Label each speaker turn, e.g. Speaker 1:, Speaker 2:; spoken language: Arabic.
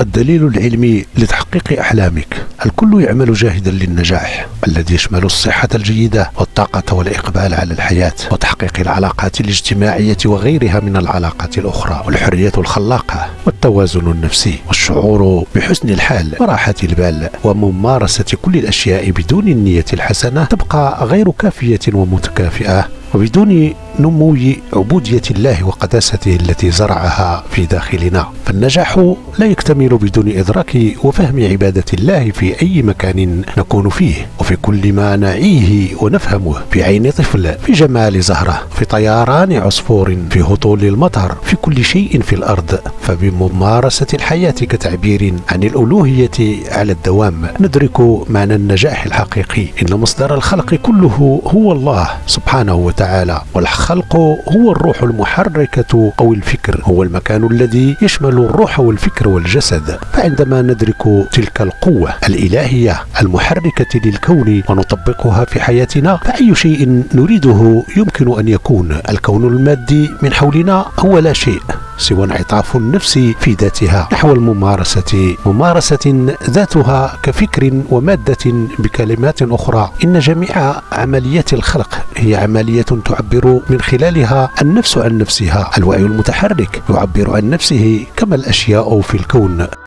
Speaker 1: الدليل العلمي لتحقيق أحلامك. الكل يعمل جاهدا للنجاح الذي يشمل الصحة الجيدة والطاقة والإقبال على الحياة وتحقيق العلاقات الاجتماعية وغيرها من العلاقات الأخرى والحرية الخلاقة والتوازن النفسي والشعور بحسن الحال وراحة البال وممارسة كل الأشياء بدون النية الحسنة تبقى غير كافية ومتكافئة. وبدون نمو عبودية الله وقداسته التي زرعها في داخلنا فالنجاح لا يكتمل بدون إدراك وفهم عبادة الله في أي مكان نكون فيه وفي كل ما نعيه ونفهمه في عين طفل في جمال زهرة في طيران عصفور في هطول المطر في كل شيء في الأرض فبممارسة الحياة كتعبير عن الألوهية على الدوام ندرك معنى النجاح الحقيقي. إن مصدر الخلق كله هو الله سبحانه وتعالى. والخلق هو الروح المحركة أو الفكر. هو المكان الذي يشمل الروح والفكر والجسد. فعندما ندرك تلك القوة الإلهية المحركة للكون ونطبقها في حياتنا فأي شيء نريده يمكن أن يكون. الكون المادي من حولنا هو لا شيء. سوى انعطاف النفس في ذاتها نحو الممارسة ممارسة ذاتها كفكر ومادة بكلمات أخرى. إن جميع عمليات الخلق هي عملية تعبر من خلالها النفس عن نفسها. الوعي المتحرك يعبر عن نفسه كما الأشياء في الكون.